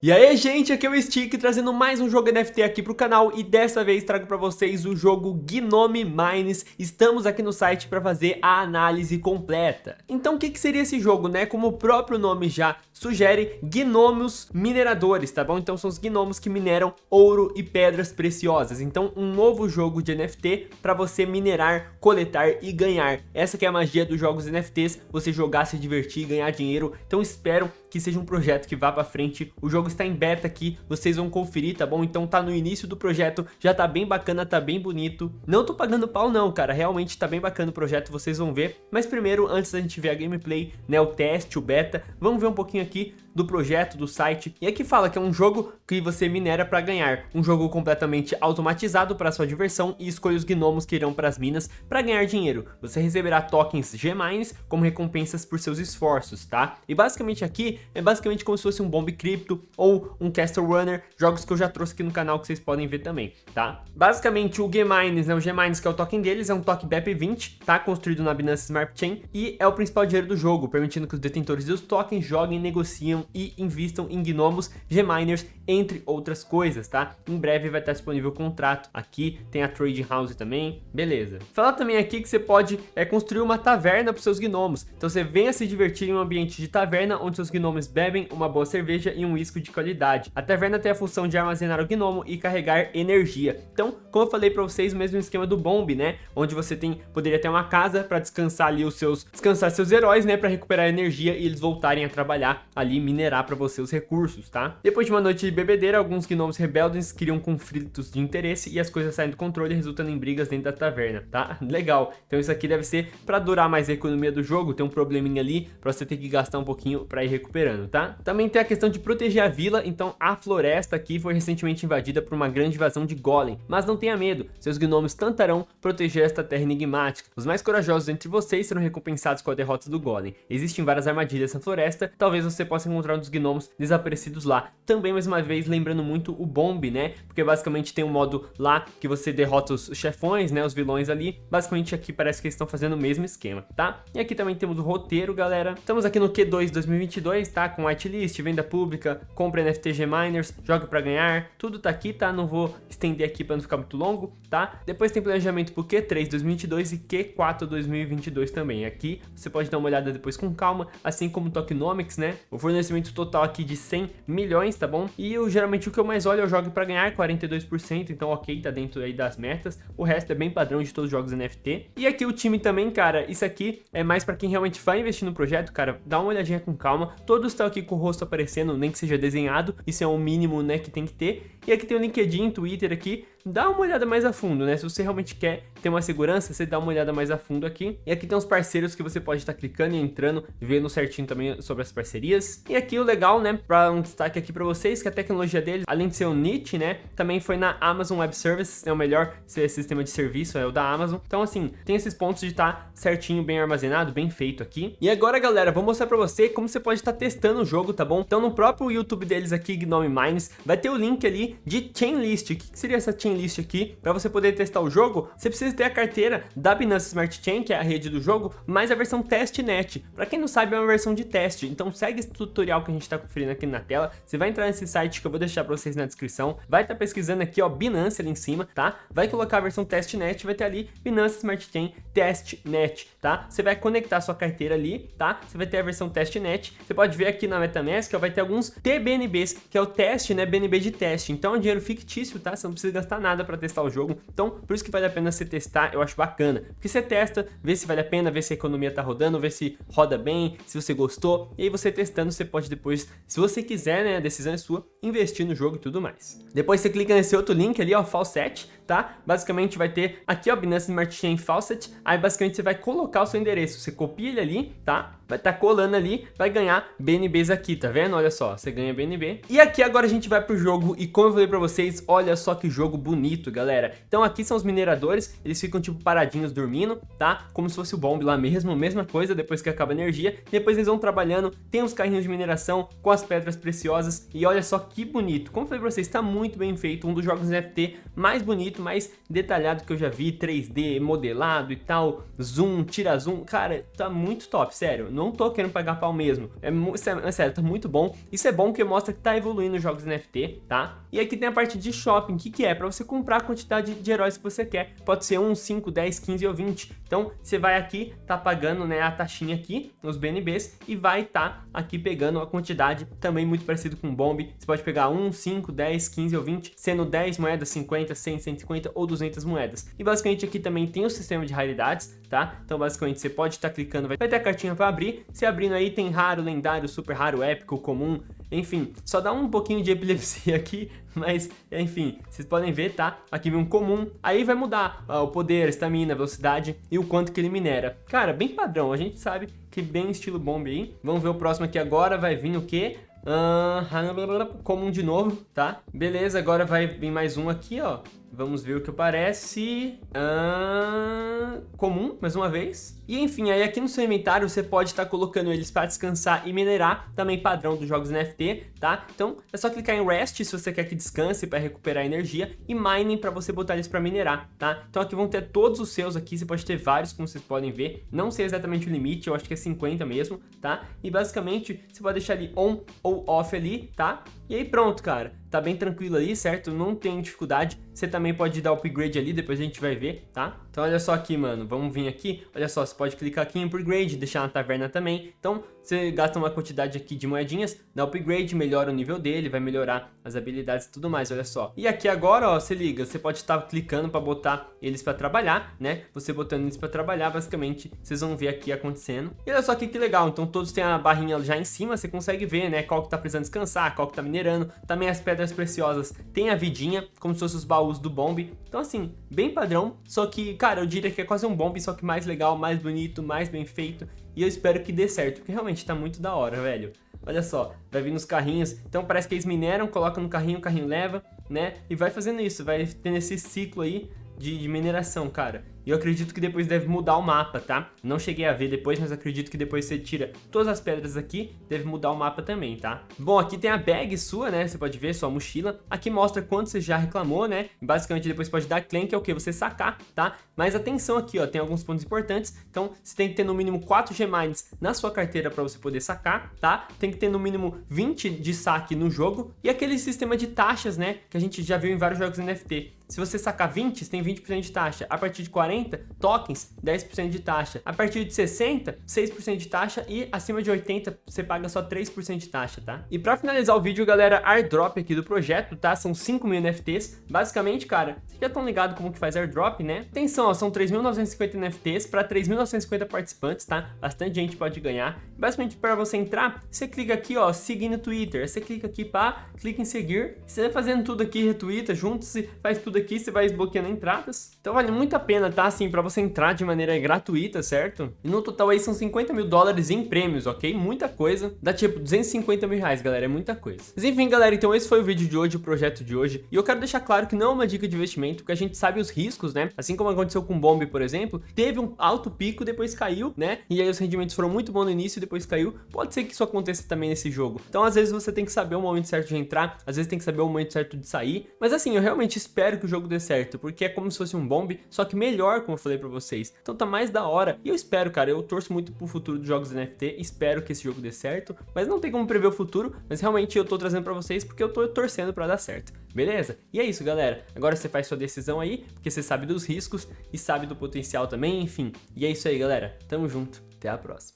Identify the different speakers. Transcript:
Speaker 1: E aí gente, aqui é o Stick trazendo mais um jogo NFT aqui pro canal e dessa vez trago para vocês o jogo Gnome Mines. Estamos aqui no site para fazer a análise completa. Então o que, que seria esse jogo, né? Como o próprio nome já sugere, gnomos mineradores, tá bom? Então são os gnomos que mineram ouro e pedras preciosas. Então um novo jogo de NFT para você minerar, coletar e ganhar. Essa que é a magia dos jogos NFTs, você jogar, se divertir, ganhar dinheiro. Então espero que seja um projeto que vá para frente. O jogo está em beta aqui, vocês vão conferir, tá bom? Então tá no início do projeto, já tá bem bacana, tá bem bonito. Não tô pagando pau não, cara, realmente tá bem bacana o projeto, vocês vão ver. Mas primeiro, antes da gente ver a gameplay, né, o teste, o beta, vamos ver um pouquinho aqui do projeto, do site. E aqui fala que é um jogo que você minera para ganhar. Um jogo completamente automatizado para sua diversão e escolha os gnomos que irão para as minas para ganhar dinheiro. Você receberá tokens G-Mines como recompensas por seus esforços, tá? E basicamente aqui é basicamente como se fosse um Bomb Crypto ou um Castle Runner, jogos que eu já trouxe aqui no canal que vocês podem ver também, tá? Basicamente o G-Mines, né, o G-Mines que é o token deles, é um token BEP20, tá? Construído na Binance Smart Chain e é o principal dinheiro do jogo, permitindo que os detentores dos tokens joguem, negociam e invistam em gnomos, Gminers, entre outras coisas, tá? Em breve vai estar disponível o contrato. Aqui tem a Trade House também, beleza. Falar também aqui que você pode é, construir uma taverna para seus gnomos. Então você venha se divertir em um ambiente de taverna, onde seus gnomos bebem uma boa cerveja e um uísque de qualidade. A taverna tem a função de armazenar o gnomo e carregar energia. Então, como eu falei para vocês, o mesmo esquema do Bomb, né? Onde você tem poderia ter uma casa para descansar ali os seus descansar seus heróis, né, para recuperar energia e eles voltarem a trabalhar ali minerar para você os recursos, tá? Depois de uma noite de bebedeira, alguns gnomos rebeldes criam conflitos de interesse e as coisas saem do controle, resultando em brigas dentro da taverna, tá? Legal. Então isso aqui deve ser para durar mais a economia do jogo, tem um probleminha ali para você ter que gastar um pouquinho para ir recuperando, tá? Também tem a questão de proteger a vila, então a floresta aqui foi recentemente invadida por uma grande invasão de golem, mas não tenha medo, seus gnomos tentarão proteger esta terra enigmática. Os mais corajosos entre vocês serão recompensados com a derrota do golem. Existem várias armadilhas na floresta, talvez você possa encontrar um dos gnomos desaparecidos lá. Também, mais uma vez, lembrando muito o Bomb, né? Porque basicamente tem um modo lá que você derrota os chefões, né? Os vilões ali. Basicamente aqui parece que eles estão fazendo o mesmo esquema, tá? E aqui também temos o roteiro, galera. Estamos aqui no Q2 2022, tá? Com whitelist, venda pública, compra NFTG Miners, joga pra ganhar. Tudo tá aqui, tá? Não vou estender aqui pra não ficar muito longo, tá? Depois tem planejamento pro Q3 2022 e Q4 2022 também. Aqui você pode dar uma olhada depois com calma, assim como Tokenomics, né? O fornecimento total total aqui de 100 milhões, tá bom? E eu, geralmente o que eu mais olho é o jogo para ganhar, 42%, então ok, tá dentro aí das metas. O resto é bem padrão de todos os jogos NFT. E aqui o time também, cara, isso aqui é mais para quem realmente vai investir no projeto, cara, dá uma olhadinha com calma. Todos estão aqui com o rosto aparecendo, nem que seja desenhado, isso é o mínimo, né, que tem que ter. E aqui tem o LinkedIn, Twitter aqui, dá uma olhada mais a fundo, né? Se você realmente quer ter uma segurança, você dá uma olhada mais a fundo aqui. E aqui tem os parceiros que você pode estar clicando e entrando, vendo certinho também sobre as parcerias. E aqui o legal, né, para um destaque aqui para vocês, que a tecnologia deles, além de ser o NIT, né, também foi na Amazon Web Services, é o melhor sistema de serviço, é o da Amazon. Então assim, tem esses pontos de estar tá certinho, bem armazenado, bem feito aqui. E agora, galera, vou mostrar para você como você pode estar tá testando o jogo, tá bom? Então no próprio YouTube deles aqui, Gnome Mines, vai ter o link ali de Chainlist. O que seria essa Chainlist aqui? Para você poder testar o jogo, você precisa ter a carteira da Binance Smart Chain, que é a rede do jogo, mais a versão testnet. Para quem não sabe, é uma versão de teste. Então segue esse tutorial que a gente está conferindo aqui na tela. Você vai entrar nesse site que eu vou deixar para vocês na descrição. Vai estar tá pesquisando aqui, ó, Binance ali em cima, tá? Vai colocar a versão testnet, vai ter ali Binance Smart Chain testnet, tá? Você vai conectar sua carteira ali, tá? Você vai ter a versão testnet. Você pode ver aqui na MetaMask, ó, vai ter alguns TBNBs, que é o teste, né, BNB de teste. Então é dinheiro fictício, tá? Você não precisa gastar nada para testar o jogo. Então, por isso que vale a pena você testar, eu acho bacana. Porque você testa, vê se vale a pena, vê se a economia tá rodando, vê se roda bem, se você gostou. E aí você testando, você pode depois, se você quiser, né, a decisão é sua, investir no jogo e tudo mais. Depois você clica nesse outro link ali, ó, Falset, tá? Basicamente vai ter aqui, ó, Binance Smart Chain Faucet, aí basicamente você vai colocar o seu endereço, você copia ele ali, tá? Vai estar tá colando ali, vai ganhar BNBs aqui, tá vendo? Olha só, você ganha BNB. E aqui agora a gente vai pro jogo e como eu falei pra vocês, olha só que jogo bonito, galera. Então aqui são os mineradores, eles ficam tipo paradinhos dormindo, tá? Como se fosse o bomb lá mesmo, mesma coisa, depois que acaba a energia. Depois eles vão trabalhando, tem os carrinhos de mineração com as pedras preciosas e olha só que bonito. Como eu falei pra vocês, tá muito bem feito, um dos jogos NFT mais bonitos jeito mais detalhado que eu já vi, 3D, modelado e tal, zoom, tira zoom, cara, tá muito top, sério, não tô querendo pagar pau mesmo, é, é, é sério, tá muito bom, isso é bom porque mostra que tá evoluindo os jogos NFT, tá? E aqui tem a parte de shopping, que que é? Pra você comprar a quantidade de heróis que você quer, pode ser 1, 5, 10, 15 ou 20, então você vai aqui, tá pagando né, a taxinha aqui, nos BNBs, e vai tá aqui pegando a quantidade, também muito parecido com o Bomb, você pode pegar 1, 5, 10, 15 ou 20, sendo 10 moedas, 50, 100, 150 ou 200 moedas. E basicamente aqui também tem o sistema de raridades, tá? Então basicamente você pode estar tá clicando, vai ter a cartinha para abrir, se abrindo aí tem raro, lendário, super raro, épico, comum, enfim, só dá um pouquinho de epilepsia aqui, mas enfim, vocês podem ver, tá? Aqui vem um comum, aí vai mudar ó, o poder, estamina, velocidade e o quanto que ele minera. Cara, bem padrão, a gente sabe que bem estilo bomb aí. Vamos ver o próximo aqui agora, vai vir o quê? Uh, comum de novo, tá? Beleza, agora vai vir mais um aqui, ó. Vamos ver o que aparece. Uh, comum, mais uma vez. E enfim, aí aqui no seu inventário você pode estar tá colocando eles para descansar e minerar, também padrão dos jogos NFT, tá? Então é só clicar em Rest se você quer que descanse para recuperar energia e Mining para você botar eles para minerar, tá? Então aqui vão ter todos os seus aqui, você pode ter vários, como vocês podem ver. Não sei exatamente o limite, eu acho que é 50 mesmo, tá? E basicamente você pode deixar ele on ou off ali, tá? E aí pronto, cara. Tá bem tranquilo ali, certo? Não tem dificuldade. Você também pode dar upgrade ali, depois a gente vai ver, tá? Então olha só aqui, mano. Vamos vir aqui. Olha só, você pode clicar aqui em upgrade, deixar na taverna também. Então você gasta uma quantidade aqui de moedinhas, dá upgrade, melhora o nível dele, vai melhorar as habilidades e tudo mais, olha só. E aqui agora, ó, se liga, você pode estar clicando para botar eles para trabalhar, né? Você botando eles para trabalhar, basicamente, vocês vão ver aqui acontecendo. E olha só aqui que legal, então todos têm a barrinha já em cima, você consegue ver, né? Qual que tá precisando descansar, qual que tá minerando. Também as pedras preciosas tem a vidinha, como se fossem os baús do bomb. Então assim, bem padrão, só que, cara, eu diria que é quase um bomb, só que mais legal, mais bonito, mais bem feito. E eu espero que dê certo, porque realmente tá muito da hora, velho. Olha só, vai vir nos carrinhos. Então parece que eles mineram, colocam no carrinho, o carrinho leva, né? E vai fazendo isso, vai tendo esse ciclo aí de, de mineração, cara. E eu acredito que depois deve mudar o mapa, tá? Não cheguei a ver depois, mas acredito que depois você tira todas as pedras aqui, deve mudar o mapa também, tá? Bom, aqui tem a bag sua, né? Você pode ver, sua mochila. Aqui mostra quanto você já reclamou, né? Basicamente depois pode dar claim, que é o que? Você sacar, tá? Mas atenção aqui, ó, tem alguns pontos importantes. Então, você tem que ter no mínimo 4 G-Mines na sua carteira para você poder sacar, tá? Tem que ter no mínimo 20 de saque no jogo. E aquele sistema de taxas, né? Que a gente já viu em vários jogos NFT. Se você sacar 20, você tem 20% de taxa. A partir de 40, tokens, 10% de taxa. A partir de 60, 6% de taxa e acima de 80, você paga só 3% de taxa, tá? E pra finalizar o vídeo, galera, airdrop aqui do projeto, tá? São 5 mil NFTs. Basicamente, cara, vocês já estão ligados como que faz airdrop, né? Atenção, ó, são 3.950 NFTs para 3.950 participantes, tá? Bastante gente pode ganhar. Basicamente, para você entrar, você clica aqui, ó, seguir no Twitter. Você clica aqui, pá, clica em seguir. Você vai fazendo tudo aqui, retweeta, juntos, faz tudo aqui, você vai desbloqueando entradas. Então vale muito a pena, tá? Assim, pra você entrar de maneira gratuita, certo? E no total aí são 50 mil dólares em prêmios, ok? Muita coisa. Dá tipo 250 mil reais, galera, é muita coisa. Mas enfim, galera, então esse foi o vídeo de hoje, o projeto de hoje. E eu quero deixar claro que não é uma dica de investimento, porque a gente sabe os riscos, né? Assim como aconteceu com o Bomb, por exemplo, teve um alto pico, depois caiu, né? E aí os rendimentos foram muito bons no início depois caiu. Pode ser que isso aconteça também nesse jogo. Então, às vezes, você tem que saber o momento certo de entrar, às vezes tem que saber o momento certo de sair. Mas assim, eu realmente espero que o jogo dê certo, porque é como se fosse um bomb, só que melhor, como eu falei pra vocês. Então tá mais da hora. E eu espero, cara, eu torço muito pro futuro dos jogos NFT, espero que esse jogo dê certo, mas não tem como prever o futuro, mas realmente eu tô trazendo pra vocês porque eu tô torcendo pra dar certo, beleza? E é isso, galera. Agora você faz sua decisão aí, porque você sabe dos riscos e sabe do potencial também, enfim. E é isso aí, galera. Tamo junto. Até a próxima.